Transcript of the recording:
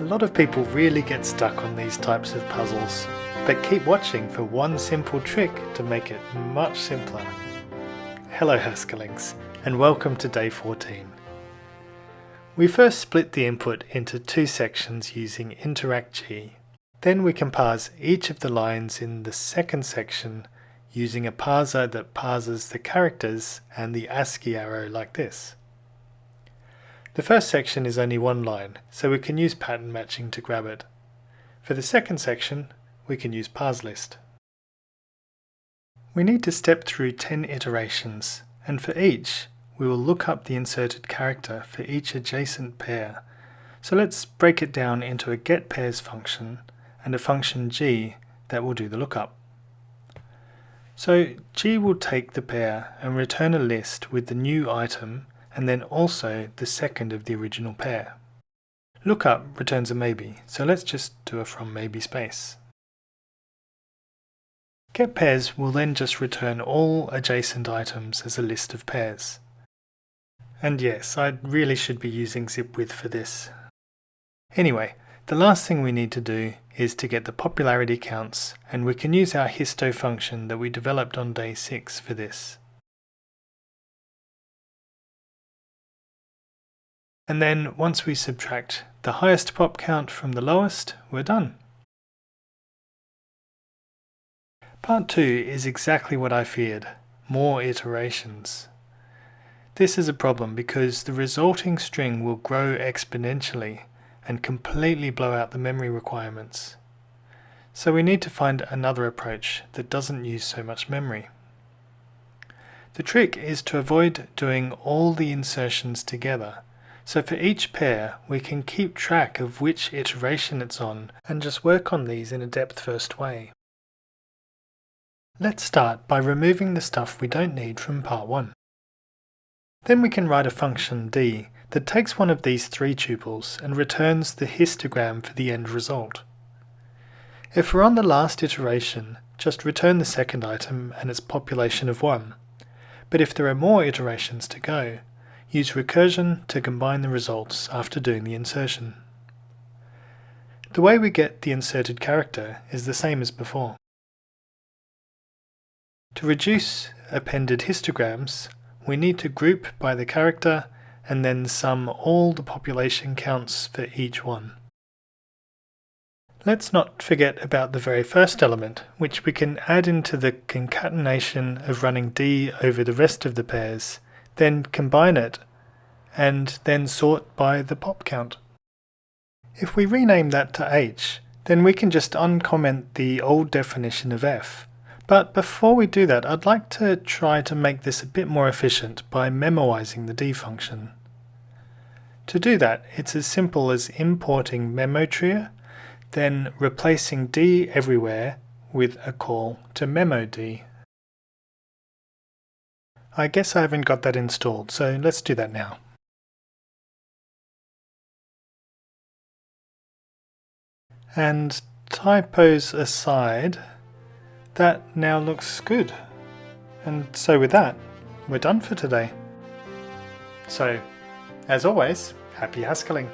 A lot of people really get stuck on these types of puzzles, but keep watching for one simple trick to make it much simpler. Hello Haskalings, and welcome to day 14. We first split the input into two sections using InteractG. Then we can parse each of the lines in the second section using a parser that parses the characters and the ASCII arrow like this. The first section is only one line, so we can use pattern matching to grab it. For the second section, we can use parselist. We need to step through 10 iterations, and for each, we will look up the inserted character for each adjacent pair. So let's break it down into a getPairs function and a function g that will do the lookup. So g will take the pair and return a list with the new item and then also the second of the original pair. Lookup returns a maybe, so let's just do a from maybe space. GetPairs will then just return all adjacent items as a list of pairs. And yes, I really should be using zipwith for this. Anyway, the last thing we need to do is to get the popularity counts and we can use our histo function that we developed on day 6 for this. And then once we subtract the highest pop count from the lowest, we're done. Part 2 is exactly what I feared, more iterations. This is a problem because the resulting string will grow exponentially and completely blow out the memory requirements. So we need to find another approach that doesn't use so much memory. The trick is to avoid doing all the insertions together. So for each pair, we can keep track of which iteration it's on and just work on these in a depth first way. Let's start by removing the stuff we don't need from part 1. Then we can write a function d that takes one of these three tuples and returns the histogram for the end result. If we're on the last iteration, just return the second item and its population of 1. But if there are more iterations to go, use recursion to combine the results after doing the insertion. The way we get the inserted character is the same as before. To reduce appended histograms, we need to group by the character and then sum all the population counts for each one. Let's not forget about the very first element, which we can add into the concatenation of running d over the rest of the pairs, then combine it, and then sort by the pop count. If we rename that to h, then we can just uncomment the old definition of f, but before we do that, I'd like to try to make this a bit more efficient by memoizing the d function. To do that, it's as simple as importing MemoTrie, then replacing d everywhere with a call to memod. I guess I haven't got that installed, so let's do that now. And typos aside, that now looks good. And so with that, we're done for today. So, as always, happy Haskalling!